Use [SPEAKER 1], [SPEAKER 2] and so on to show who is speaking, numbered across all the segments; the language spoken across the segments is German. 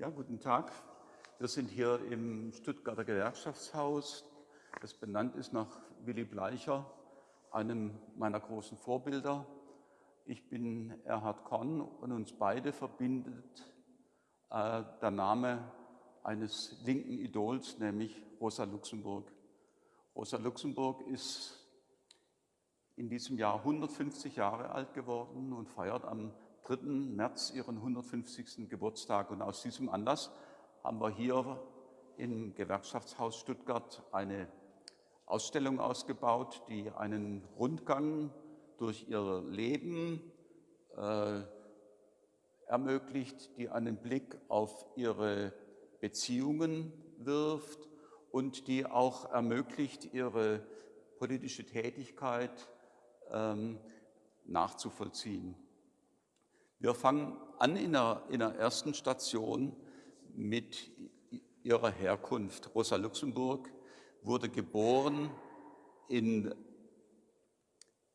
[SPEAKER 1] Ja, guten Tag. Wir sind hier im Stuttgarter Gewerkschaftshaus, das benannt ist nach Willy Bleicher, einem meiner großen Vorbilder. Ich bin Erhard Korn und uns beide verbindet äh, der Name eines linken Idols, nämlich Rosa Luxemburg. Rosa Luxemburg ist in diesem Jahr 150 Jahre alt geworden und feiert am 3. März ihren 150. Geburtstag. Und aus diesem Anlass haben wir hier im Gewerkschaftshaus Stuttgart eine Ausstellung ausgebaut, die einen Rundgang durch ihr Leben äh, ermöglicht, die einen Blick auf ihre Beziehungen wirft und die auch ermöglicht, ihre politische Tätigkeit ähm, nachzuvollziehen. Wir fangen an in der, in der ersten Station mit ihrer Herkunft. Rosa Luxemburg wurde geboren in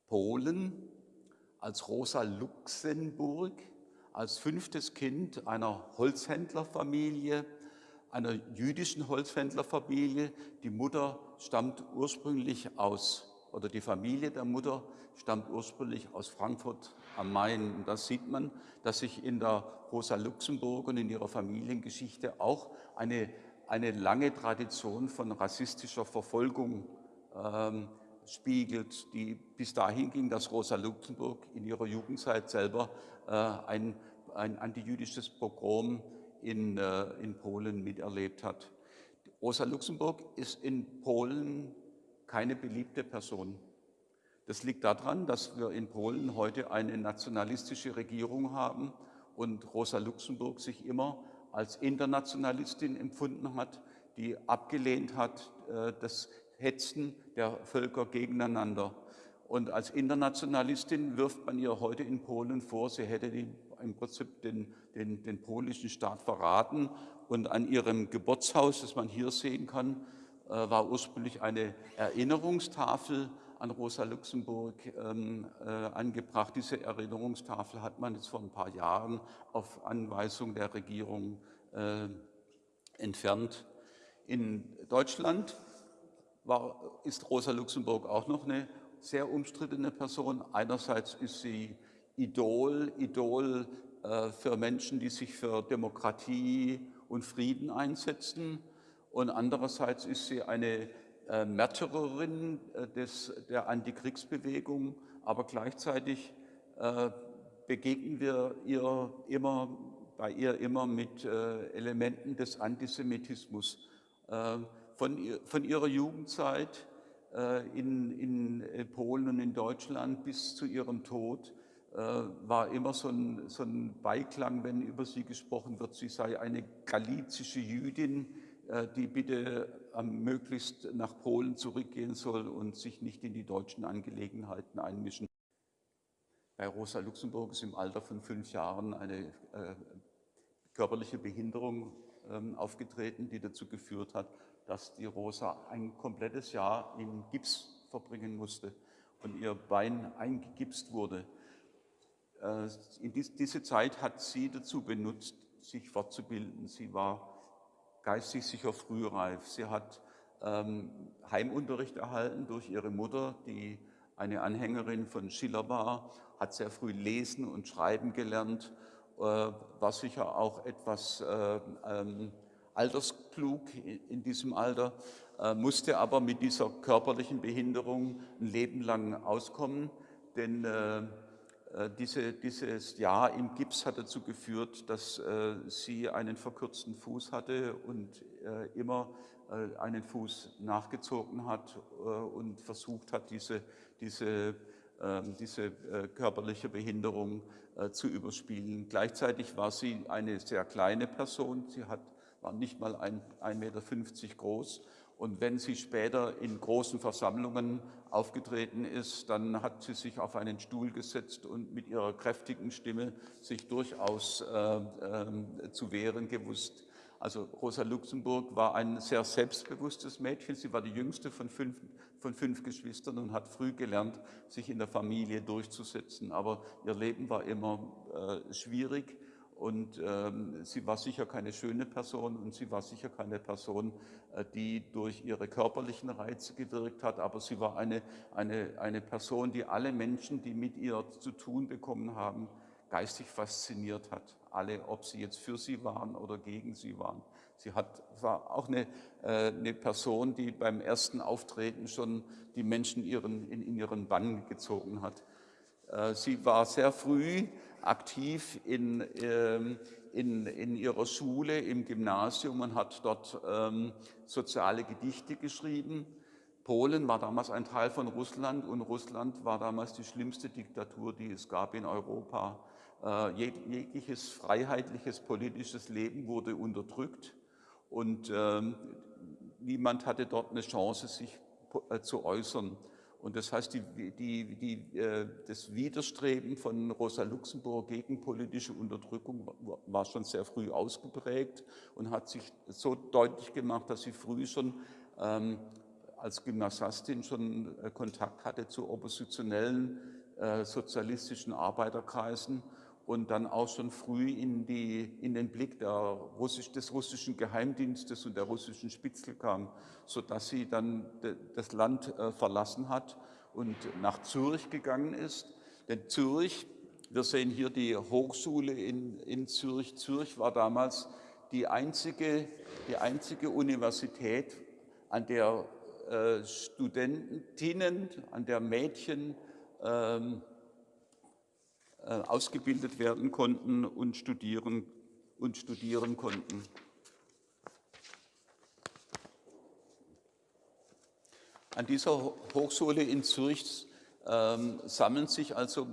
[SPEAKER 1] Polen als Rosa Luxemburg, als fünftes Kind einer Holzhändlerfamilie, einer jüdischen Holzhändlerfamilie. Die Mutter stammt ursprünglich aus, oder die Familie der Mutter stammt ursprünglich aus Frankfurt am Main. Und da sieht man, dass sich in der Rosa Luxemburg und in ihrer Familiengeschichte auch eine, eine lange Tradition von rassistischer Verfolgung ähm, spiegelt, die bis dahin ging, dass Rosa Luxemburg in ihrer Jugendzeit selber äh, ein, ein antijüdisches Pogrom in, äh, in Polen miterlebt hat. Rosa Luxemburg ist in Polen keine beliebte Person. Das liegt daran, dass wir in Polen heute eine nationalistische Regierung haben und Rosa Luxemburg sich immer als Internationalistin empfunden hat, die abgelehnt hat äh, das Hetzen der Völker gegeneinander. Und als Internationalistin wirft man ihr heute in Polen vor, sie hätte im Prinzip den, den, den polnischen Staat verraten. Und an ihrem Geburtshaus, das man hier sehen kann, war ursprünglich eine Erinnerungstafel an Rosa Luxemburg ähm, äh, angebracht. Diese Erinnerungstafel hat man jetzt vor ein paar Jahren auf Anweisung der Regierung äh, entfernt. In Deutschland war, ist Rosa Luxemburg auch noch eine sehr umstrittene Person. Einerseits ist sie Idol, Idol äh, für Menschen, die sich für Demokratie und Frieden einsetzen. Und andererseits ist sie eine äh, Märtyrerin äh, des, der Antikriegsbewegung, aber gleichzeitig äh, begegnen wir ihr immer, bei ihr immer mit äh, Elementen des Antisemitismus. Äh, von, von, ihrer Jugendzeit in, in, Polen und in Deutschland bis zu ihrem Tod war immer so ein, so ein Beiklang, wenn über sie gesprochen wird, sie sei eine galizische Jüdin, die bitte möglichst nach Polen zurückgehen soll und sich nicht in die deutschen Angelegenheiten einmischen. Bei Rosa Luxemburg ist im Alter von fünf Jahren eine äh, körperliche Behinderung ähm, aufgetreten, die dazu geführt hat, dass die Rosa ein komplettes Jahr in Gips verbringen musste und ihr Bein eingegipst wurde. Äh, in dies, diese Zeit hat sie dazu benutzt, sich fortzubilden. Sie war geistig sicher frühreif. Sie hat ähm, Heimunterricht erhalten durch ihre Mutter, die eine Anhängerin von Schiller war, hat sehr früh lesen und schreiben gelernt, äh, war sicher auch etwas äh, ähm, altersklug in diesem Alter, äh, musste aber mit dieser körperlichen Behinderung ein Leben lang auskommen, denn äh, diese, dieses Jahr im Gips hat dazu geführt, dass äh, sie einen verkürzten Fuß hatte und äh, immer äh, einen Fuß nachgezogen hat äh, und versucht hat, diese, diese, ähm, diese äh, körperliche Behinderung zu überspielen. Gleichzeitig war sie eine sehr kleine Person. Sie hat, war nicht mal 1,50 Meter groß und wenn sie später in großen Versammlungen aufgetreten ist, dann hat sie sich auf einen Stuhl gesetzt und mit ihrer kräftigen Stimme sich durchaus äh, äh, zu wehren gewusst. Also Rosa Luxemburg war ein sehr selbstbewusstes Mädchen. Sie war die jüngste von fünf, von fünf Geschwistern und hat früh gelernt, sich in der Familie durchzusetzen. Aber ihr Leben war immer äh, schwierig Und ähm, sie war sicher keine schöne Person und sie war sicher keine Person, äh, die durch ihre körperlichen Reize gewirkt hat, aber sie war eine, eine, eine Person, die alle Menschen, die mit ihr zu tun bekommen haben, geistig fasziniert hat. Alle, ob sie jetzt für sie waren oder gegen sie waren. Sie hat, war auch eine, äh, eine Person, die beim ersten Auftreten schon die Menschen ihren, in, in ihren Bann gezogen hat. Äh, sie war sehr früh aktiv in, ähm, in, in ihrer Schule, im Gymnasium und hat dort ähm, soziale Gedichte geschrieben. Polen war damals ein Teil von Russland und Russland war damals die schlimmste Diktatur, die es gab in Europa. Äh, jegliches freiheitliches politisches Leben wurde unterdrückt und ähm, niemand hatte dort eine Chance, sich äh, zu äußern. Und das heißt, die, die, die, äh, das Widerstreben von Rosa Luxemburg gegen politische Unterdrückung war schon sehr früh ausgeprägt und hat sich so deutlich gemacht, dass sie früh schon ähm, als Gymnasiastin schon äh, Kontakt hatte zu oppositionellen äh, sozialistischen Arbeiterkreisen und dann auch schon früh in, die, in den Blick Russisch, des russischen Geheimdienstes und der russischen Spitzel kam, sodass sie dann das Land äh, verlassen hat und nach Zürich gegangen ist. Denn Zürich, wir sehen hier die Hochschule in, in Zürich. Zürich war damals die einzige, die einzige Universität, an der äh, Studentinnen, an der Mädchen ähm, äh, ausgebildet werden konnten und studieren, und studieren konnten. An dieser Hochschule in Zürich ähm, sammeln sich also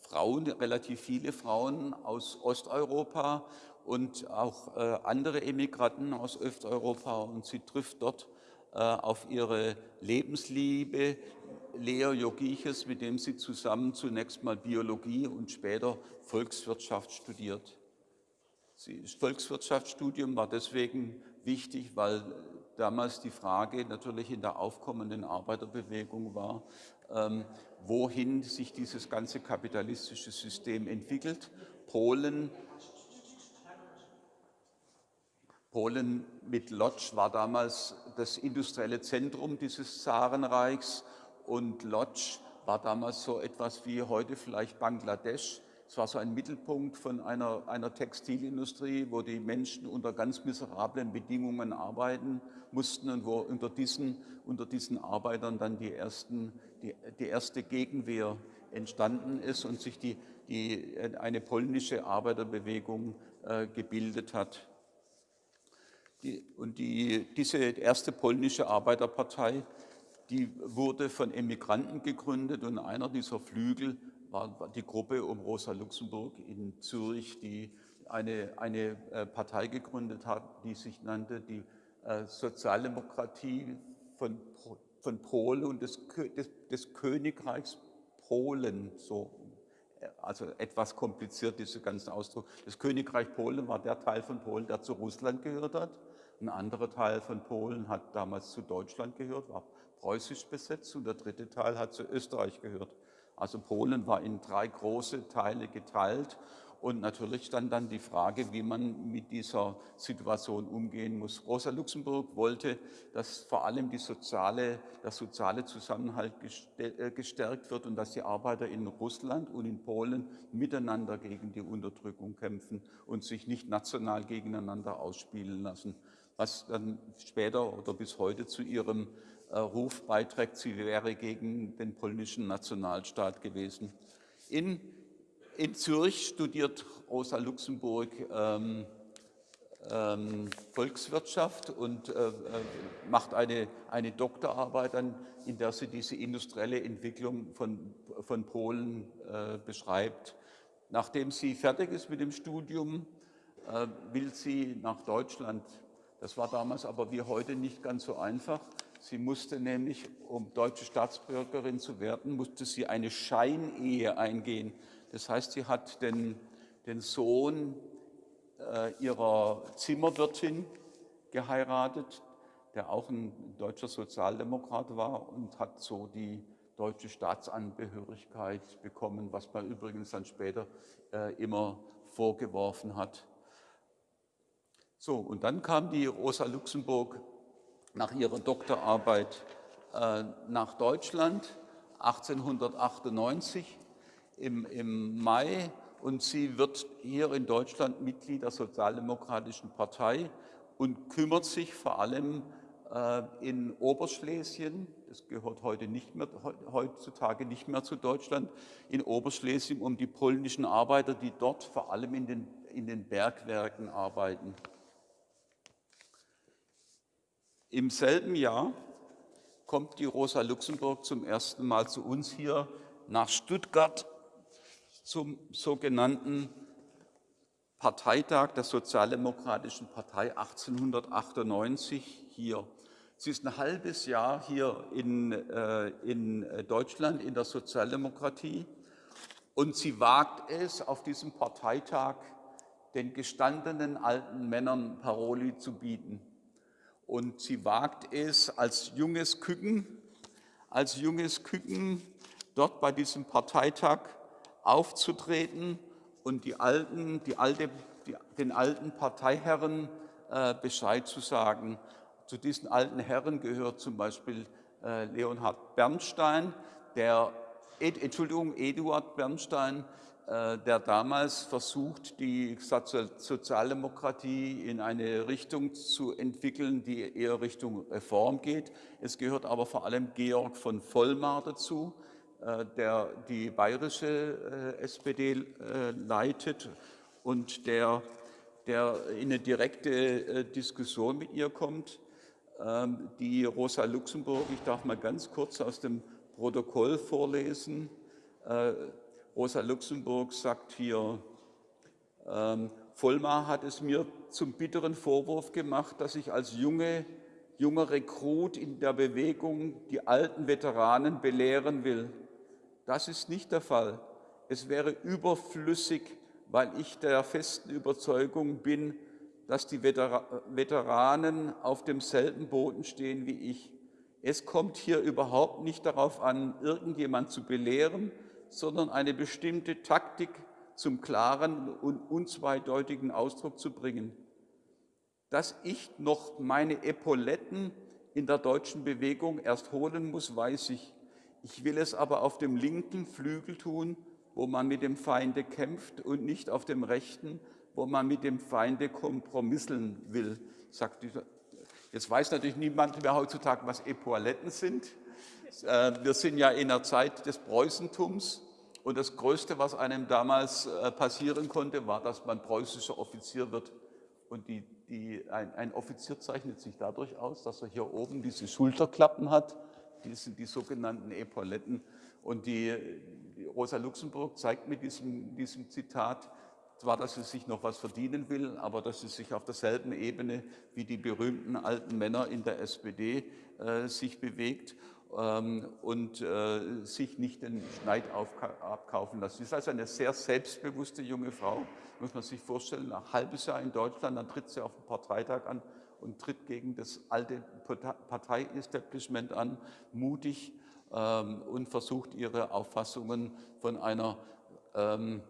[SPEAKER 1] Frauen, relativ viele Frauen aus Osteuropa und auch äh, andere Emigranten aus Osteuropa und sie trifft dort äh, auf ihre Lebensliebe, Leo Jogiches, mit dem sie zusammen zunächst mal Biologie und später Volkswirtschaft studiert. Das Volkswirtschaftsstudium war deswegen wichtig, weil damals die Frage natürlich in der aufkommenden Arbeiterbewegung war, ähm, wohin sich dieses ganze kapitalistische System entwickelt. Polen Polen mit Lodz war damals das industrielle Zentrum dieses Zarenreichs und Lodz war damals so etwas wie heute vielleicht Bangladesch. Es war so ein Mittelpunkt von einer, einer Textilindustrie, wo die Menschen unter ganz miserablen Bedingungen arbeiten mussten und wo unter diesen, unter diesen Arbeitern dann die, ersten, die, die erste Gegenwehr entstanden ist und sich die, die, eine polnische Arbeiterbewegung äh, gebildet hat. Die, und die, diese erste polnische Arbeiterpartei, die wurde von Emigranten gegründet und einer dieser Flügel war die Gruppe um Rosa Luxemburg in Zürich, die eine, eine äh, Partei gegründet hat, die sich nannte die äh, Sozialdemokratie von, von Polen und des, des, des Königreichs Polen, so also etwas kompliziert, dieser ganze Ausdruck. Das Königreich Polen war der Teil von Polen, der zu Russland gehört hat. Ein anderer Teil von Polen hat damals zu Deutschland gehört, war preußisch besetzt und der dritte Teil hat zu Österreich gehört. Also Polen war in drei große Teile geteilt und natürlich stand dann die Frage, wie man mit dieser Situation umgehen muss. Rosa Luxemburg wollte, dass vor allem die soziale, der soziale Zusammenhalt äh, gestärkt wird und dass die Arbeiter in Russland und in Polen miteinander gegen die Unterdrückung kämpfen und sich nicht national gegeneinander ausspielen lassen was dann später oder bis heute zu ihrem äh, Ruf beiträgt, sie wäre gegen den polnischen Nationalstaat gewesen. In, in Zürich studiert Rosa Luxemburg ähm, ähm, Volkswirtschaft und äh, äh, macht eine, eine Doktorarbeit, an, in der sie diese industrielle Entwicklung von, von Polen äh, beschreibt. Nachdem sie fertig ist mit dem Studium, äh, will sie nach Deutschland das war damals aber wie heute nicht ganz so einfach. Sie musste nämlich, um deutsche Staatsbürgerin zu werden, musste sie eine Scheinehe eingehen. Das heißt, sie hat den, den Sohn äh, ihrer Zimmerwirtin geheiratet, der auch ein deutscher Sozialdemokrat war und hat so die deutsche Staatsangehörigkeit bekommen, was man übrigens dann später äh, immer vorgeworfen hat. So, und dann kam die Rosa Luxemburg nach ihrer Doktorarbeit äh, nach Deutschland 1898 im, im Mai und sie wird hier in Deutschland Mitglied der Sozialdemokratischen Partei und kümmert sich vor allem äh, in Oberschlesien, das gehört heute nicht mehr, heutzutage nicht mehr zu Deutschland, in Oberschlesien um die polnischen Arbeiter, die dort vor allem in den, in den Bergwerken arbeiten. Im selben Jahr kommt die Rosa Luxemburg zum ersten Mal zu uns hier nach Stuttgart zum sogenannten Parteitag der Sozialdemokratischen Partei 1898 hier. Sie ist ein halbes Jahr hier in, äh, in Deutschland in der Sozialdemokratie und sie wagt es, auf diesem Parteitag den gestandenen alten Männern Paroli zu bieten. Und sie wagt es als junges Küken, als junges Küken dort bei diesem Parteitag aufzutreten und die alten, die alte, die, den alten Parteiherren äh, Bescheid zu sagen. Zu diesen alten Herren gehört zum Beispiel äh, Leonhard Bernstein, der, Ed, Entschuldigung, Eduard Bernstein, der damals versucht, die Sozialdemokratie in eine Richtung zu entwickeln, die eher Richtung Reform geht. Es gehört aber vor allem Georg von Vollmar dazu, äh, der die bayerische SPD leitet und der, der in eine direkte Diskussion mit ihr kommt. Ähm, die Rosa Luxemburg, ich darf mal ganz kurz aus dem Protokoll vorlesen, Rosa Luxemburg sagt hier, ähm, Vollmar hat es mir zum bitteren Vorwurf gemacht, dass ich als junge, junger Rekrut in der Bewegung die alten Veteranen belehren will. Das ist nicht der Fall. Es wäre überflüssig, weil ich der festen Überzeugung bin, dass die Veteranen auf demselben Boden stehen wie ich. Es kommt hier überhaupt nicht darauf an, irgendjemand zu belehren, sondern eine bestimmte Taktik zum klaren und unzweideutigen Ausdruck zu bringen. Dass ich noch meine Epauletten in der deutschen Bewegung erst holen muss, weiß ich. Ich will es aber auf dem linken Flügel tun, wo man mit dem Feinde kämpft und nicht auf dem rechten, wo man mit dem Feinde kompromisseln will, sagt dieser. Jetzt weiß natürlich niemand mehr heutzutage, was Epauletten sind. Äh, wir sind ja in der Zeit des Preußentums und das Größte, was einem damals äh, passieren konnte, war, dass man preußischer Offizier wird. Und die, die, ein, ein, Offizier zeichnet sich dadurch aus, dass er hier oben diese Schulterklappen hat, die sind die sogenannten Epauletten. Und die, die Rosa Luxemburg zeigt mit diesem, diesem Zitat, zwar, dass sie sich noch was verdienen will, aber dass sie sich auf derselben Ebene wie die berühmten alten Männer in der SPD äh, sich bewegt und äh, sich nicht den Schneid abkaufen lassen. Sie ist also eine sehr selbstbewusste junge Frau, muss man sich vorstellen, nach halbes Jahr in Deutschland, dann tritt sie auf dem Parteitag an und tritt gegen das alte Parteiestablishment an, mutig ähm, und versucht ihre Auffassungen von einer ähm,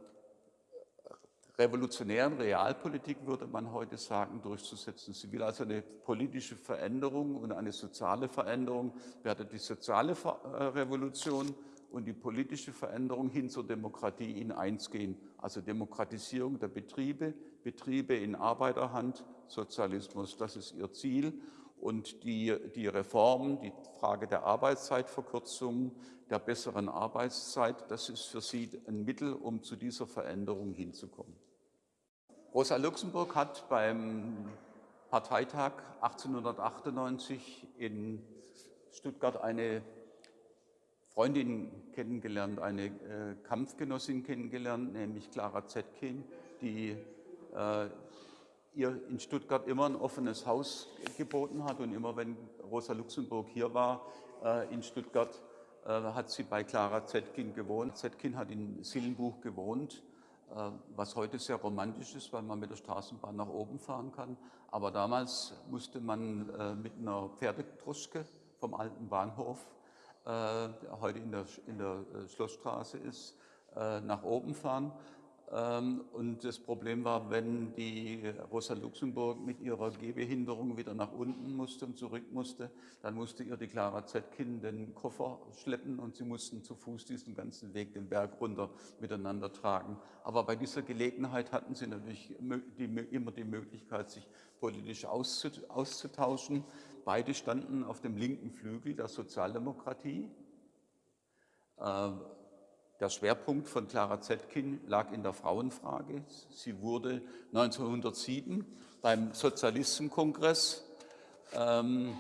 [SPEAKER 1] revolutionären Realpolitik, würde man heute sagen, durchzusetzen. Sie will also eine politische Veränderung und eine soziale Veränderung, werde die soziale äh, Revolution und die politische Veränderung hin zur Demokratie in eins gehen. Also Demokratisierung der Betriebe, Betriebe in Arbeiterhand, Sozialismus, das ist ihr Ziel. Und die, die Reformen, die Frage der Arbeitszeitverkürzung, der besseren Arbeitszeit, das ist für sie ein Mittel, um zu dieser Veränderung hinzukommen. Rosa Luxemburg hat beim Parteitag 1898 in Stuttgart eine Freundin kennengelernt, eine äh, Kampfgenossin kennengelernt, nämlich Clara Zetkin, die äh, ihr in Stuttgart immer ein offenes Haus geboten hat und immer wenn Rosa Luxemburg hier war äh, in Stuttgart, äh, hat sie bei Clara Zetkin gewohnt. Zetkin hat in Sillenbuch gewohnt was heute sehr romantisch ist, weil man mit der Straßenbahn nach oben fahren kann. Aber damals musste man äh, mit einer Pferdedruschke vom alten Bahnhof, der äh, heute in der, in der Schlossstraße ist, nach oben fahren. Ähm, und das Problem war, wenn die Rosa Luxemburg mit ihrer Gehbehinderung wieder nach unten musste und zurück musste, dann musste ihr die Clara Zetkin den Koffer schleppen und sie mussten zu Fuß diesen ganzen Weg den Berg runter miteinander tragen. Aber bei dieser Gelegenheit hatten sie natürlich immer die Möglichkeit, sich politisch auszutauschen. Beide standen auf dem linken Flügel der Sozialdemokratie. Der Schwerpunkt von Clara Zetkin lag in der Frauenfrage. Sie wurde 1907 beim Sozialistenkongress, ähm,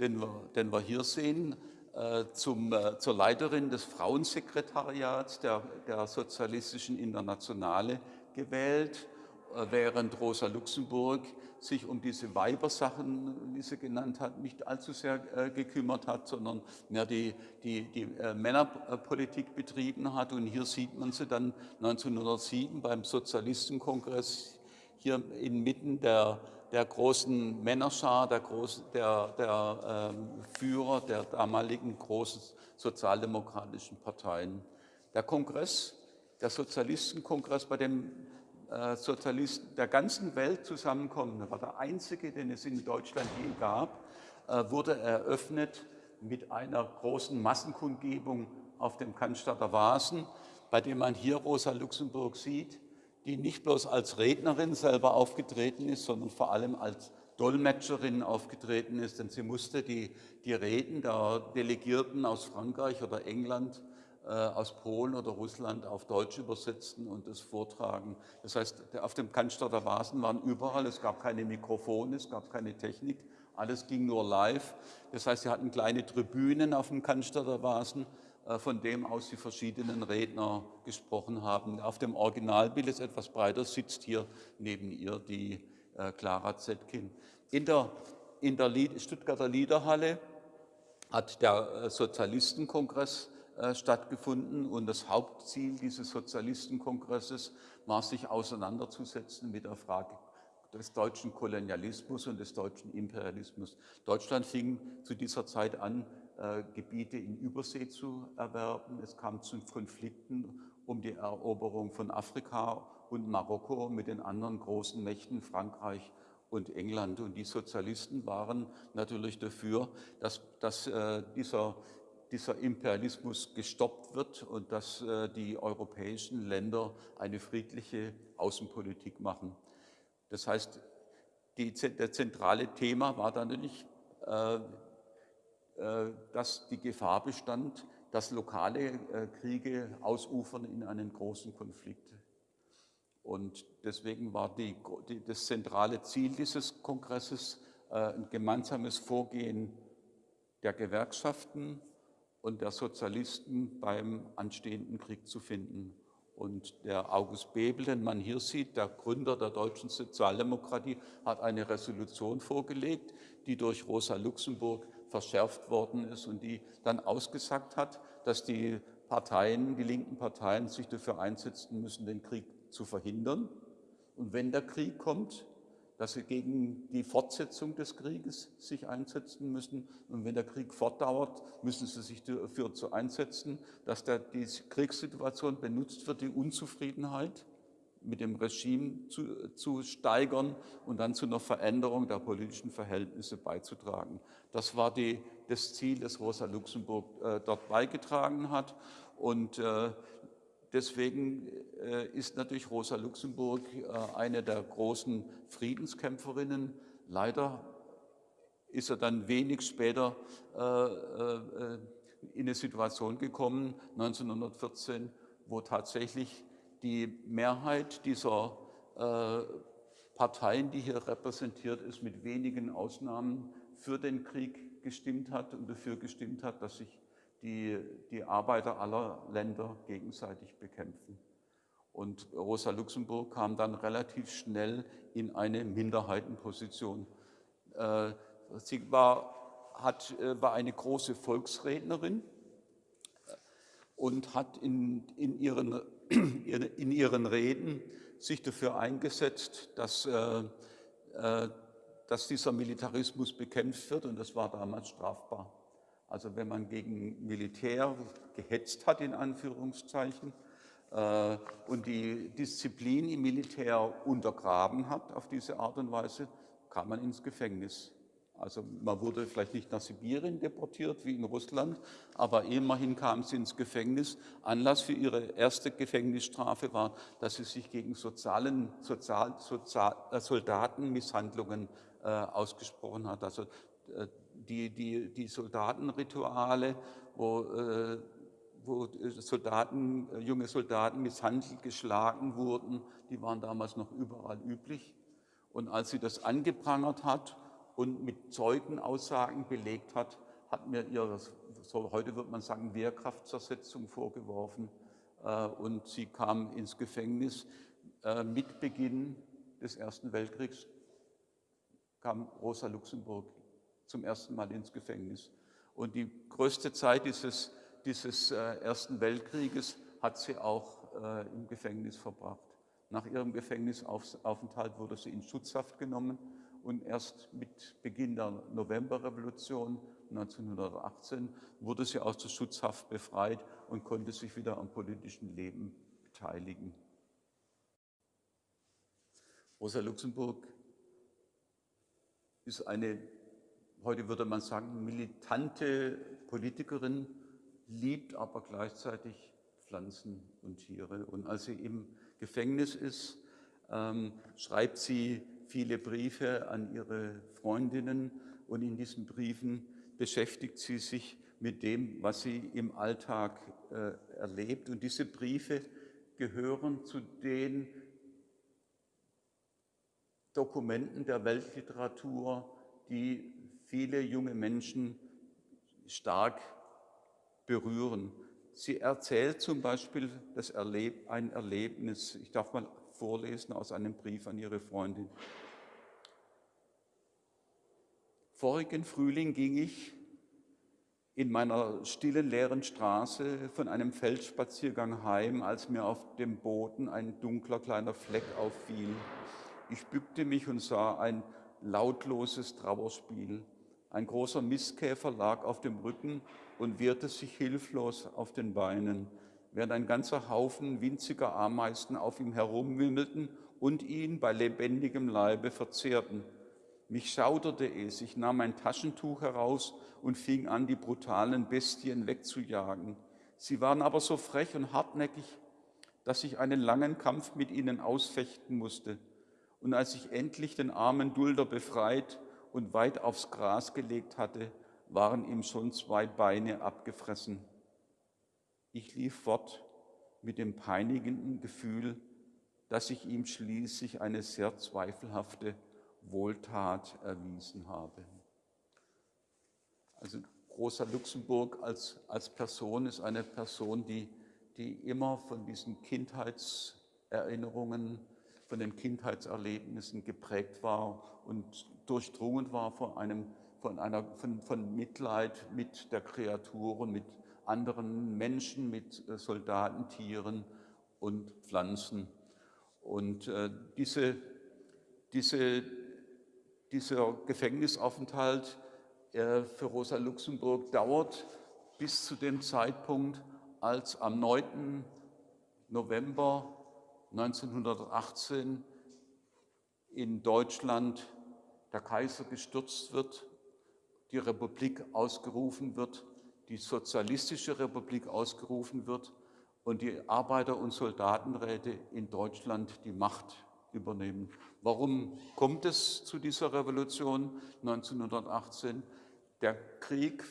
[SPEAKER 1] den, wir, den, wir, hier sehen, äh, zum, äh, zur Leiterin des Frauensekretariats der, der Sozialistischen Internationale gewählt, äh, während Rosa Luxemburg sich um diese Weibersachen, wie sie genannt hat, nicht allzu sehr äh, gekümmert hat, sondern mehr die, die, die äh, Männerpolitik betrieben hat. Und hier sieht man sie dann 1907 beim Sozialistenkongress hier inmitten der, der großen Männerschar, der, groß, der, der ähm, Führer der damaligen großen sozialdemokratischen Parteien. Der Kongress, der Sozialistenkongress, bei dem äh, Sozialisten der ganzen Welt zusammenkommen, das war der einzige, den es in Deutschland je gab, äh, wurde eröffnet mit einer großen Massenkundgebung auf dem Cannstatter Vasen, bei dem man hier Rosa Luxemburg sieht, die nicht bloß als Rednerin selber aufgetreten ist, sondern vor allem als Dolmetscherin aufgetreten ist, denn sie musste die, die Reden der Delegierten aus Frankreich oder England äh, aus Polen oder Russland auf Deutsch übersetzen und es vortragen. Das heißt, auf dem Cannstatter Vasen waren überall, es gab keine Mikrofone, es gab keine Technik, alles ging nur live. Das heißt, sie hatten kleine Tribünen auf dem Cannstatter Vasen, äh, von dem aus die verschiedenen Redner gesprochen haben. Auf dem Originalbild ist etwas breiter, sitzt hier neben ihr die äh, Clara Zetkin. In der, in der Stuttgarter Liederhalle hat der Sozialistenkongress äh, stattgefunden und das Hauptziel dieses Sozialistenkongresses war, sich auseinanderzusetzen mit der Frage des deutschen Kolonialismus und des deutschen Imperialismus. Deutschland fing zu dieser Zeit an, äh, Gebiete in Übersee zu erwerben. Es kam zu Konflikten um die Eroberung von Afrika und Marokko mit den anderen großen Mächten Frankreich und England. Und die Sozialisten waren natürlich dafür, dass, dass äh, dieser dieser Imperialismus gestoppt wird und dass äh, die europäischen Länder eine friedliche Außenpolitik machen. Das heißt, die, der zentrale Thema war dann natürlich, äh, äh, dass die Gefahr bestand, dass lokale äh, Kriege ausufern in einen großen Konflikt. Und deswegen war die, die, das zentrale Ziel dieses Kongresses äh, ein gemeinsames Vorgehen der Gewerkschaften, und der Sozialisten beim anstehenden Krieg zu finden. Und der August Bebel, den man hier sieht, der Gründer der deutschen Sozialdemokratie, hat eine Resolution vorgelegt, die durch Rosa Luxemburg verschärft worden ist und die dann ausgesagt hat, dass die Parteien, die linken Parteien sich dafür einsetzen müssen, den Krieg zu verhindern. Und wenn der Krieg kommt, dass sie gegen die Fortsetzung des Krieges sich einsetzen müssen. Und wenn der Krieg fortdauert, müssen sie sich dafür einsetzen, dass der, die Kriegssituation benutzt wird, die Unzufriedenheit mit dem Regime zu, zu steigern und dann zu einer Veränderung der politischen Verhältnisse beizutragen. Das war die, das Ziel, das Rosa Luxemburg äh, dort beigetragen hat. Und äh, Deswegen äh, ist natürlich Rosa Luxemburg äh, eine der großen Friedenskämpferinnen. Leider ist er dann wenig später äh, in eine Situation gekommen, 1914, wo tatsächlich die Mehrheit dieser Parteien, die hier repräsentiert ist, mit wenigen Ausnahmen für den Krieg gestimmt hat und dafür gestimmt hat, dass sich die die Arbeiter aller Länder gegenseitig bekämpfen. Und Rosa Luxemburg kam dann relativ schnell in eine Minderheitenposition. Äh, sie war, hat, äh, war eine große Volksrednerin äh, und hat in, in, ihren, in ihren Reden sich dafür eingesetzt, dass, dass dieser Militarismus bekämpft wird und das war damals strafbar. Also wenn man gegen Militär gehetzt hat, in Anführungszeichen, äh, und die Disziplin im Militär untergraben hat auf diese Art und Weise, kam man ins Gefängnis. Also man wurde vielleicht nicht nach Sibirien deportiert wie in Russland, aber immerhin kam sie ins Gefängnis. Anlass für ihre erste Gefängnisstrafe war, dass sie sich gegen sozialen, Sozial, Sozial, äh, Soldatenmisshandlungen äh, ausgesprochen hat. Also äh, die, die, die Soldatenrituale, wo, äh, wo Soldaten, äh, junge Soldaten misshandelt, geschlagen wurden, die waren damals noch überall üblich. Und als sie das angeprangert hat und mit Zeugenaussagen belegt hat, hat mir ihr, so heute wird man sagen, Wehrkraftzersetzung vorgeworfen äh, und sie kam ins Gefängnis. Äh, mit Beginn des Ersten Weltkriegs kam Rosa Luxemburg zum ersten Mal ins Gefängnis. Und die größte Zeit dieses, dieses äh, Ersten Weltkrieges hat sie auch im Gefängnis verbracht. Nach ihrem Gefängnisaufenthalt wurde sie in Schutzhaft genommen und erst mit Beginn der Novemberrevolution 1918 wurde sie aus der Schutzhaft befreit und konnte sich wieder am politischen Leben beteiligen. Rosa Luxemburg ist eine, heute würde man sagen, militante Politikerin, liebt aber gleichzeitig Pflanzen und Tiere. Und als sie im Gefängnis ist, ähm, schreibt sie viele Briefe an ihre Freundinnen und in diesen Briefen beschäftigt sie sich mit dem, was sie im Alltag äh, erlebt. Und diese Briefe gehören zu den Dokumenten der Weltliteratur, die viele junge Menschen stark berühren. Sie erzählt zum Beispiel das Erleb ein Erlebnis, ich darf mal vorlesen aus einem Brief an ihre Freundin. Vorigen Frühling ging ich in meiner stillen, leeren Straße von einem Feldspaziergang heim, als mir auf dem Boden ein dunkler kleiner Fleck auffiel. Ich bückte mich und sah ein lautloses Trauerspiel. Ein großer Mistkäfer lag auf dem Rücken und wehrte sich hilflos auf den Beinen während ein ganzer Haufen winziger Ameisen auf ihm herumwimmelten und ihn bei lebendigem Leibe verzehrten. Mich schauderte es, ich nahm ein Taschentuch heraus und fing an, die brutalen Bestien wegzujagen. Sie waren aber so frech und hartnäckig, dass ich einen langen Kampf mit ihnen ausfechten musste. Und als ich endlich den armen Dulder befreit und weit aufs Gras gelegt hatte, waren ihm schon zwei Beine abgefressen. Ich lief fort mit dem peinigenden Gefühl, dass ich ihm schließlich eine sehr zweifelhafte Wohltat erwiesen habe. Also Rosa Luxemburg als, als Person ist eine Person, die, die immer von diesen Kindheitserinnerungen, von den Kindheitserlebnissen geprägt war und durchdrungen war von, einem, von, einer, von, von Mitleid mit der Kreatur und mit anderen Menschen, mit äh, Soldaten, Tieren und Pflanzen. Und äh, diese, diese, dieser Gefängnisaufenthalt äh, für Rosa Luxemburg dauert bis zu dem Zeitpunkt, als am 9. November 1918 in Deutschland der Kaiser gestürzt wird, die Republik ausgerufen wird die Sozialistische Republik ausgerufen wird und die Arbeiter- und Soldatenräte in Deutschland die Macht übernehmen. Warum kommt es zu dieser Revolution 1918? Der Krieg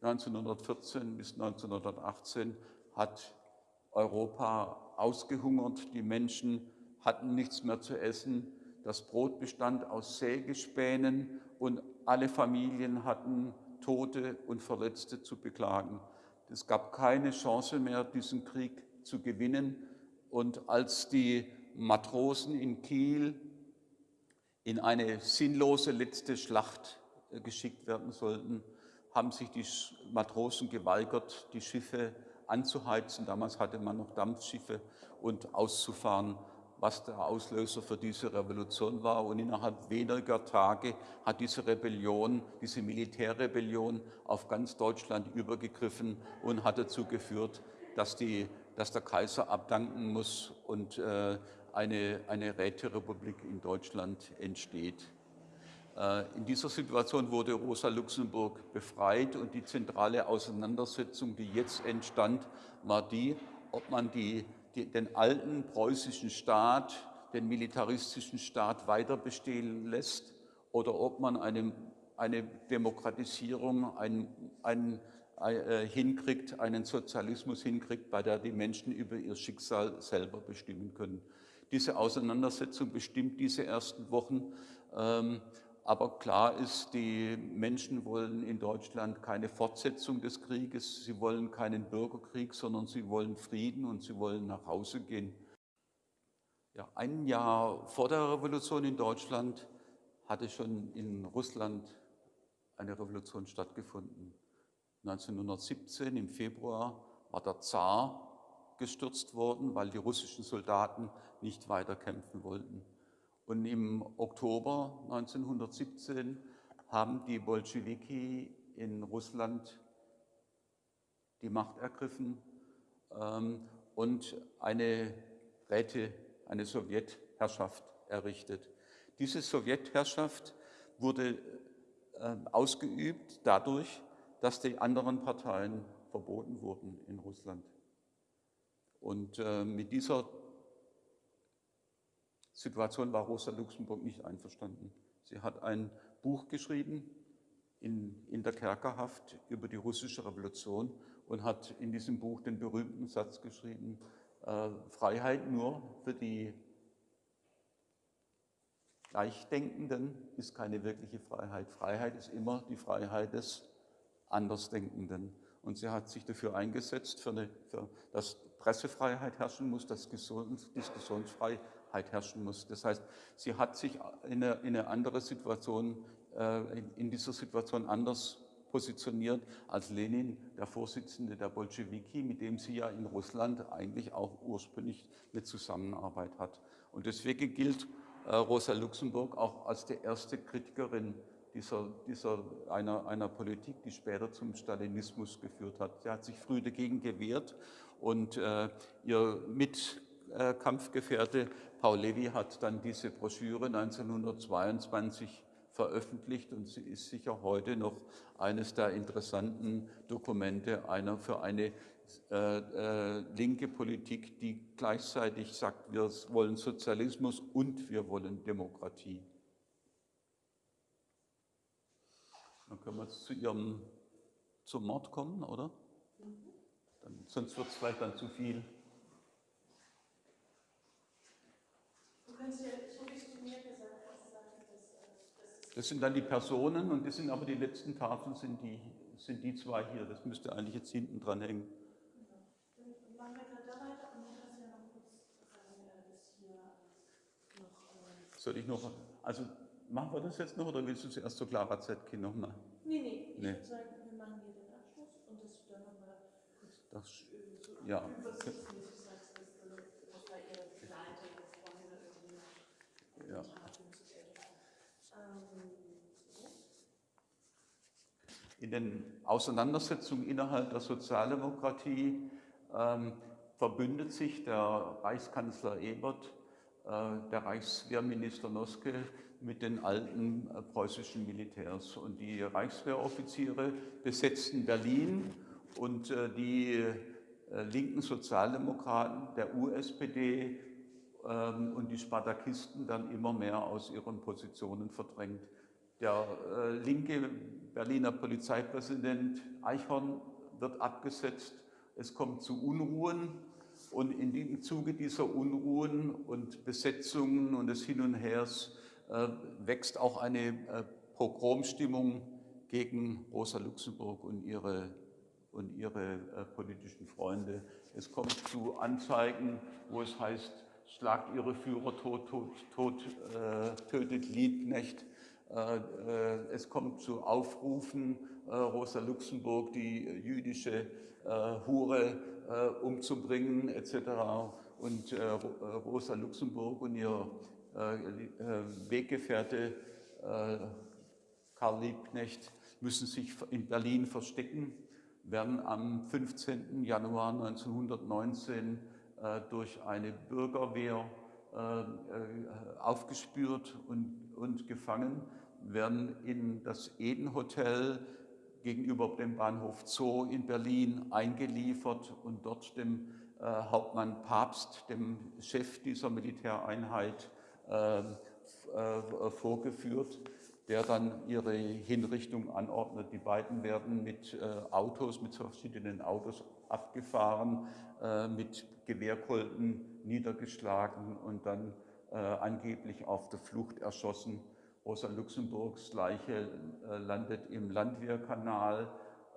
[SPEAKER 1] 1914 bis 1918 hat Europa ausgehungert, die Menschen hatten nichts mehr zu essen, das Brot bestand aus Sägespänen und alle Familien hatten Tote und Verletzte zu beklagen. Es gab keine Chance mehr, diesen Krieg zu gewinnen. Und als die Matrosen in Kiel in eine sinnlose letzte Schlacht äh, geschickt werden sollten, haben sich die Matrosen geweigert, die Schiffe anzuheizen. Damals hatte man noch Dampfschiffe und auszufahren was der Auslöser für diese Revolution war. Und innerhalb weniger Tage hat diese Rebellion, diese Militärrebellion auf ganz Deutschland übergegriffen und hat dazu geführt, dass die dass der Kaiser abdanken muss und äh, eine, eine Räterepublik in Deutschland entsteht. Äh, in dieser Situation wurde Rosa Luxemburg befreit und die zentrale Auseinandersetzung, die jetzt entstand, war die, ob man die, die, den alten preußischen Staat, den militaristischen Staat weiter bestehen lässt oder ob man eine, eine Demokratisierung, ein, ein, ein, äh, hinkriegt, einen Sozialismus hinkriegt, bei der die Menschen über ihr Schicksal selber bestimmen können. Diese Auseinandersetzung bestimmt diese ersten Wochen. Ähm, aber klar ist, die Menschen wollen in Deutschland keine Fortsetzung des Krieges, sie wollen keinen Bürgerkrieg, sondern sie wollen Frieden und sie wollen nach Hause gehen. Ja, ein Jahr vor der Revolution in Deutschland hatte schon in Russland eine Revolution stattgefunden. 1917 im Februar war der Zar gestürzt worden, weil die russischen Soldaten nicht weiter kämpfen wollten. Und im Oktober 1917 haben die Bolschewiki in Russland die Macht ergriffen ähm, und eine Räte, eine Sowjetherrschaft errichtet. Diese Sowjetherrschaft wurde äh, ausgeübt dadurch, dass die anderen Parteien verboten wurden in Russland. Und äh, mit dieser Situation war Rosa Luxemburg nicht einverstanden. Sie hat ein Buch geschrieben in, in der Kerkerhaft über die russische Revolution und hat in diesem Buch den berühmten Satz geschrieben, äh, Freiheit nur für die Gleichdenkenden ist keine wirkliche Freiheit. Freiheit ist immer die Freiheit des Andersdenkenden. Und sie hat sich dafür eingesetzt, für eine, für, dass Pressefreiheit herrschen muss, dass Diskussionsfreiheit herrschen muss. Das heißt, sie hat sich in eine, in eine andere Situation, äh, in dieser Situation anders positioniert als Lenin, der Vorsitzende der Bolschewiki, mit dem sie ja in Russland eigentlich auch ursprünglich eine Zusammenarbeit hat. Und deswegen gilt äh, Rosa Luxemburg auch als die erste Kritikerin dieser, dieser einer, einer Politik, die später zum Stalinismus geführt hat. Sie hat sich früh dagegen gewehrt und äh, ihr Mitkampfgefährte Paul Levy hat dann diese Broschüre 1922 veröffentlicht und sie ist sicher heute noch eines der interessanten Dokumente einer für eine äh, äh, linke Politik, die gleichzeitig sagt, wir wollen Sozialismus und wir wollen Demokratie. Dann können wir jetzt zu Ihrem, zum Mord kommen, oder? Dann, sonst wird es vielleicht dann zu viel. Das sind dann die Personen und das sind aber die letzten Tafeln, sind die, sind die zwei hier. Das müsste eigentlich jetzt hinten dran hängen. Soll ich noch, also machen wir das jetzt noch oder willst du zuerst zur Clara Zetkin nochmal?
[SPEAKER 2] Nee, nee, ich nee. würde sagen, wir machen hier den Abschluss und dass du dann nochmal kurz
[SPEAKER 1] das, ja.
[SPEAKER 2] übersichtlich sagst, was da ihre Begleiter, ihre Freunde irgendwie
[SPEAKER 1] ja. In den Auseinandersetzungen innerhalb der Sozialdemokratie ähm, verbündet sich der Reichskanzler Ebert äh, der Reichswehrminister Noske mit den alten äh, preußischen Militärs. Und die Reichswehroffiziere besetzten Berlin und äh, die linken Sozialdemokraten der USPD ähm, und die Spartakisten dann immer mehr aus ihren Positionen verdrängt. Der linke Berliner Polizeipräsident Eichhorn wird abgesetzt. Es kommt zu Unruhen und im Zuge dieser Unruhen und Besetzungen und des Hin und Hers äh, wächst auch eine äh, Pogromstimmung gegen Rosa Luxemburg und ihre, und ihre äh, politischen Freunde. Es kommt zu Anzeigen, wo es heißt, schlagt ihre Führer tot, tot, tot äh, tötet Liebknecht. Äh, äh, es kommt zu Aufrufen, Rosa Luxemburg, die jüdische Hure, äh, umzubringen etc. Und äh, Rosa Luxemburg und ihr äh, Weggefährte Karl Liebknecht müssen sich in Berlin verstecken. werden am 15. Januar 1919 äh, durch eine Bürgerwehr äh, äh, aufgespürt und, und gefangen, werden in das Eden Hotel gegenüber dem Bahnhof Zoo in Berlin eingeliefert und dort dem äh, Hauptmann Papst, dem Chef dieser Militäreinheit, äh, äh, vorgeführt, der dann ihre Hinrichtung anordnet. Die beiden werden mit Autos, mit verschiedenen Autos abgefahren, mit Gewehrkolben niedergeschlagen und dann angeblich auf der Flucht erschossen. Rosa Luxemburgs Leiche landet im Landwehrkanal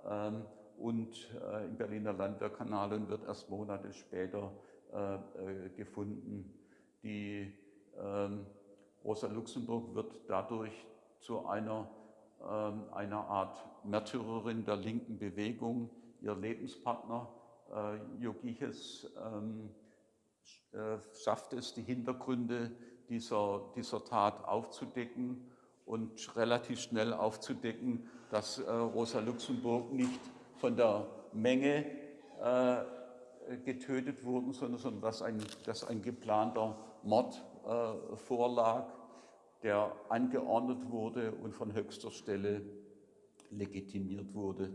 [SPEAKER 1] ähm, und äh, im Berliner Landwehrkanal und wird erst Monate später äh, äh, gefunden. Die ähm, Rosa Luxemburg wird dadurch zu einer, ähm, einer Art Märtyrerin der linken Bewegung. Ihr Lebenspartner Jogiches ähm, schafft es, die Hintergründe dieser, dieser Tat aufzudecken und relativ schnell aufzudecken, dass Rosa Luxemburg nicht von der Menge äh, getötet wurden, sondern, sondern dass, ein, dass ein geplanter Mord äh, vorlag, der angeordnet wurde und von höchster Stelle legitimiert wurde.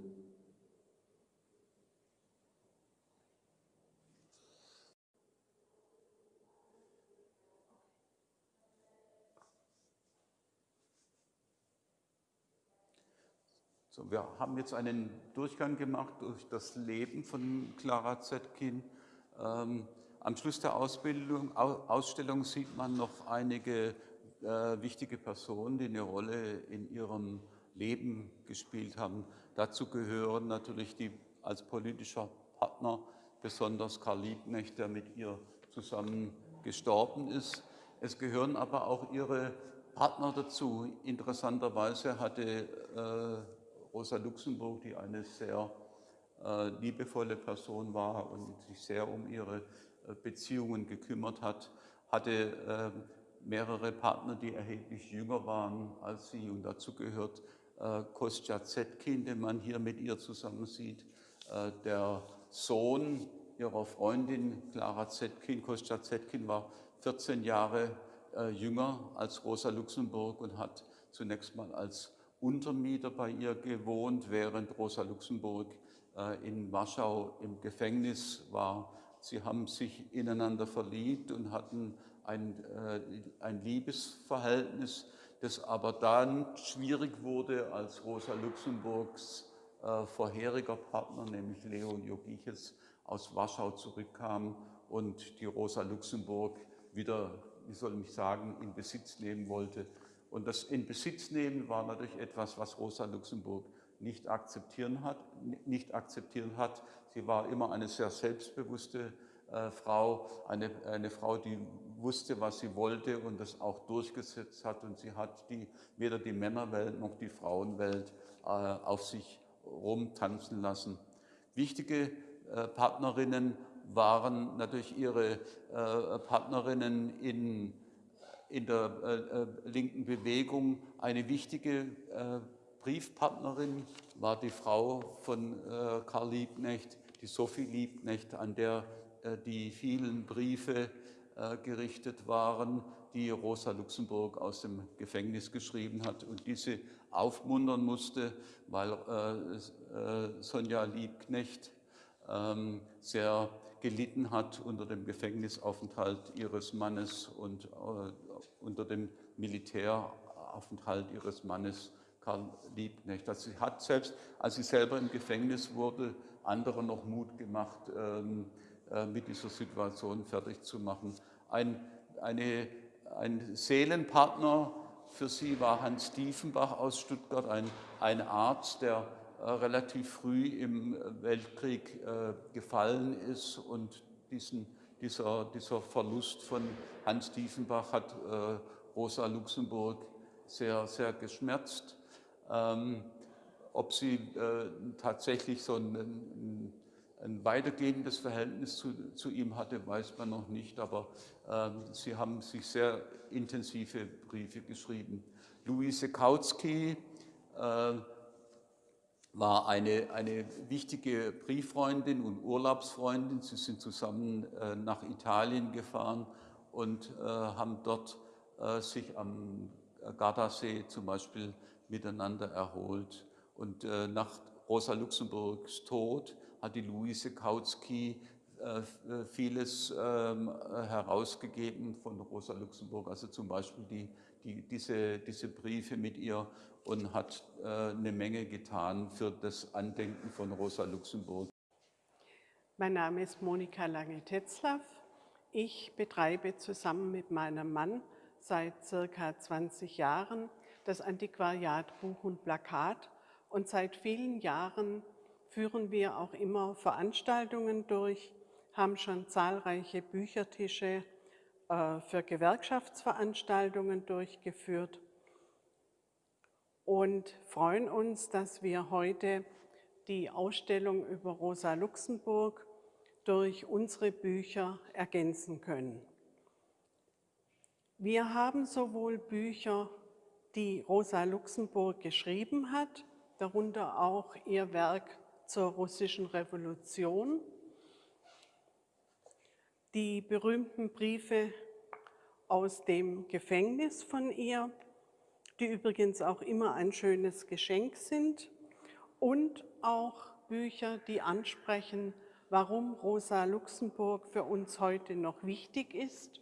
[SPEAKER 1] So, wir haben jetzt einen Durchgang gemacht durch das Leben von Clara Zetkin. Ähm, am Schluss der Ausbildung, Ausstellung sieht man noch einige äh, wichtige Personen, die eine Rolle in ihrem Leben gespielt haben. Dazu gehören natürlich die als politischer Partner, besonders Karl Liebknecht, der mit ihr zusammen gestorben ist. Es gehören aber auch ihre Partner dazu. Interessanterweise hatte äh, Rosa Luxemburg, die eine sehr äh, liebevolle Person war und sich sehr um ihre äh, Beziehungen gekümmert hat, hatte äh, mehrere Partner, die erheblich jünger waren als sie und dazu gehört äh, Kostja Zetkin, den man hier mit ihr zusammen sieht, äh, der Sohn ihrer Freundin Clara Zetkin. Kostja Zetkin war 14 Jahre äh, jünger als Rosa Luxemburg und hat zunächst mal als Untermieter bei ihr gewohnt, während Rosa Luxemburg äh, in Warschau im Gefängnis war. Sie haben sich ineinander verliebt und hatten ein, äh, ein Liebesverhältnis, das aber dann schwierig wurde, als Rosa Luxemburgs äh, vorheriger Partner, nämlich Leon Jogiches, aus Warschau zurückkam und die Rosa Luxemburg wieder, wie soll ich sagen, in Besitz nehmen wollte und das in Besitz nehmen war natürlich etwas, was Rosa Luxemburg nicht akzeptieren hat. Nicht akzeptieren hat. Sie war immer eine sehr selbstbewusste äh, Frau, eine, eine Frau, die wusste, was sie wollte und das auch durchgesetzt hat. Und sie hat die, weder die Männerwelt noch die Frauenwelt äh, auf sich rumtanzen lassen. Wichtige äh, Partnerinnen waren natürlich ihre äh, Partnerinnen in in der äh, äh, linken Bewegung. Eine wichtige äh, Briefpartnerin war die Frau von äh, Karl Liebknecht, die Sophie Liebknecht, an der äh, die vielen Briefe äh, gerichtet waren, die Rosa Luxemburg aus dem Gefängnis geschrieben hat und diese aufmuntern musste, weil Sonja Liebknecht ähm, sehr gelitten hat unter dem Gefängnisaufenthalt ihres Mannes und unter dem Militäraufenthalt ihres Mannes Karl Liebknecht. Also sie hat selbst, als sie selber im Gefängnis wurde, anderen noch Mut gemacht, ähm, äh, mit dieser Situation fertig zu machen. Ein, eine, ein Seelenpartner für sie war Hans Diefenbach aus Stuttgart, ein, ein Arzt, der äh, relativ früh im Weltkrieg äh, gefallen ist und diesen dieser, dieser Verlust von Hans Diefenbach hat äh, Rosa Luxemburg sehr, sehr geschmerzt. Ähm, ob sie äh, tatsächlich so ein, ein, weitergehendes Verhältnis zu, zu, ihm hatte, weiß man noch nicht, aber äh, sie haben sich sehr intensive Briefe geschrieben. Luise Kautsky, äh, war eine, eine wichtige Brieffreundin und Urlaubsfreundin. Sie sind zusammen äh, nach Italien gefahren und äh, haben dort äh, sich am Gardasee zum Beispiel miteinander erholt. Und äh, nach Rosa Luxemburgs Tod hat die Luise Kautsky äh, vieles ähm, herausgegeben von Rosa Luxemburg, also zum Beispiel die, die, diese, diese Briefe mit ihr und hat äh, eine Menge getan für das Andenken von Rosa Luxemburg.
[SPEAKER 3] Mein Name ist Monika Lange-Tetzlaff. Ich betreibe zusammen mit meinem Mann seit circa 20 Jahren das Antiquariat Buch und Plakat und seit vielen Jahren führen wir auch immer Veranstaltungen durch, haben schon zahlreiche Büchertische äh, für Gewerkschaftsveranstaltungen durchgeführt und freuen uns, dass wir heute die Ausstellung über Rosa Luxemburg durch unsere Bücher ergänzen können. Wir haben sowohl Bücher, die Rosa Luxemburg geschrieben hat, darunter auch ihr Werk zur russischen Revolution, die berühmten Briefe aus dem Gefängnis von ihr, die übrigens auch immer ein schönes Geschenk sind, und auch Bücher, die ansprechen, warum Rosa Luxemburg für uns heute noch wichtig ist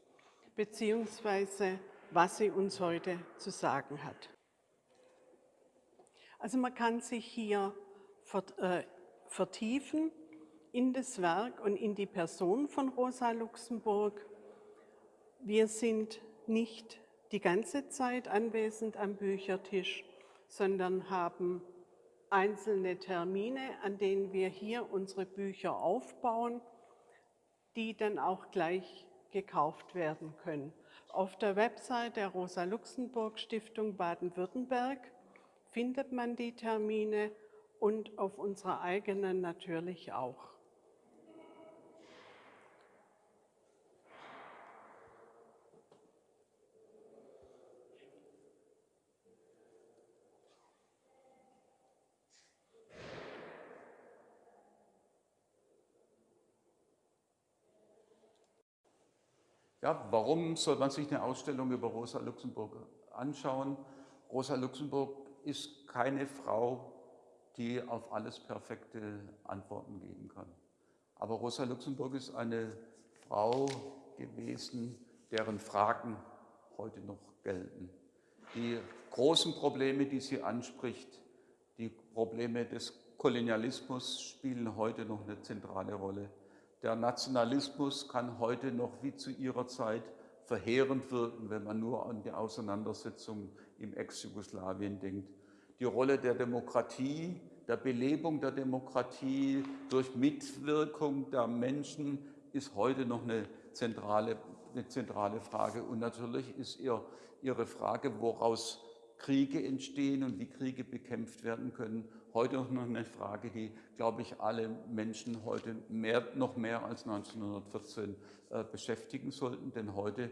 [SPEAKER 3] beziehungsweise was sie uns heute zu sagen hat. Also man kann sich hier äh, vertiefen in das Werk und in die Person von Rosa Luxemburg. Wir sind nicht die ganze Zeit anwesend am Büchertisch, sondern haben einzelne Termine, an denen wir hier unsere Bücher aufbauen, die dann auch gleich gekauft werden können. Auf der Website der Rosa-Luxemburg-Stiftung Baden-Württemberg findet man die Termine und auf unserer eigenen natürlich auch.
[SPEAKER 1] Ja, warum soll man sich eine Ausstellung über Rosa Luxemburg anschauen? Rosa Luxemburg ist keine Frau, die auf alles perfekte Antworten geben kann. Aber Rosa Luxemburg ist eine Frau gewesen, deren Fragen heute noch gelten. Die großen Probleme, die sie anspricht, die Probleme des Kolonialismus spielen heute noch eine zentrale Rolle. Der Nationalismus kann heute noch wie zu ihrer Zeit verheerend wirken, wenn man nur an die Auseinandersetzung im Ex-Jugoslawien denkt. Die Rolle der Demokratie, der Belebung der Demokratie durch Mitwirkung der Menschen ist heute noch eine zentrale, eine zentrale Frage. Und natürlich ist ihr, ihre Frage, woraus Kriege entstehen und wie Kriege bekämpft werden können, heute noch eine Frage, die, glaube ich, alle Menschen heute mehr, noch mehr als 1914 äh, beschäftigen sollten. Denn heute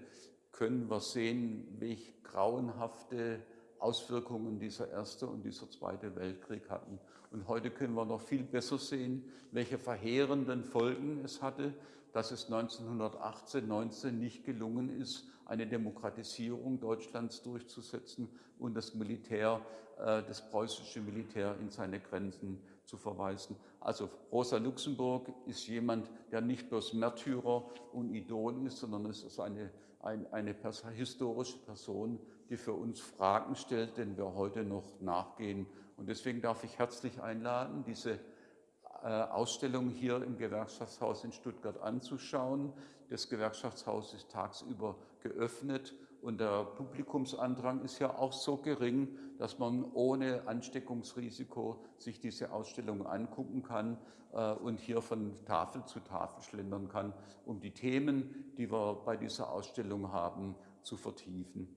[SPEAKER 1] können wir sehen, welche grauenhafte Auswirkungen dieser Erste und dieser Zweite Weltkrieg hatten. Und heute können wir noch viel besser sehen, welche verheerenden Folgen es hatte, dass es 1918, 19 nicht gelungen ist, eine Demokratisierung Deutschlands durchzusetzen und das Militär, äh, das preußische Militär in seine Grenzen zu verweisen. Also Rosa Luxemburg ist jemand, der nicht bloß Märtyrer und Idol ist, sondern es ist eine, eine, eine historische Person, die für uns Fragen stellt, denen wir heute noch nachgehen. Und deswegen darf ich herzlich einladen, diese Ausstellung hier im Gewerkschaftshaus in Stuttgart anzuschauen. Das Gewerkschaftshaus ist tagsüber geöffnet und der Publikumsandrang ist ja auch so gering, dass man ohne Ansteckungsrisiko sich diese Ausstellung angucken kann äh, und hier von Tafel zu Tafel schlendern kann, um die Themen, die wir bei dieser Ausstellung haben, zu vertiefen.